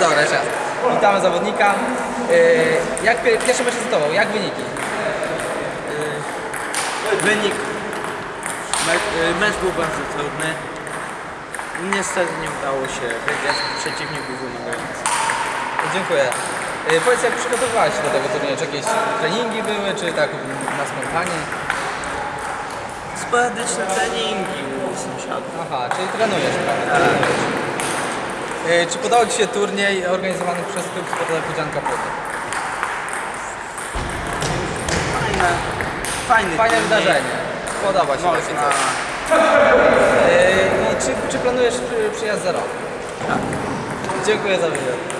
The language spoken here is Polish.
Dobra, jeszcze raz. Witamy zawodnika. Yy, jak pie- pierwszy mecz z tobą, jak wyniki? Wynik. Mecz, y, mecz był bardzo trudny. Niestety nie udało się wygrać. Przeciwnik był wymagający. Dziękuję. Yy, powiedz, jak przygotowywałeś się do tego turnieju? Czy jakieś treningi były, czy tak na spontanie? Sporadyczne treningi u sąsiadów. Aha, czyli trenujesz, prawda? Trenujesz. Yy, czy podobał Ci się turniej organizowany przez klub sportowy Pudzianka Płoty? Fajne. Fajny Fajne turniej. wydarzenie. Podoba się takie Można. coś. Yy, i czy, czy planujesz przy- przyjazd za rok? Tak. Dziękuję za wywiad.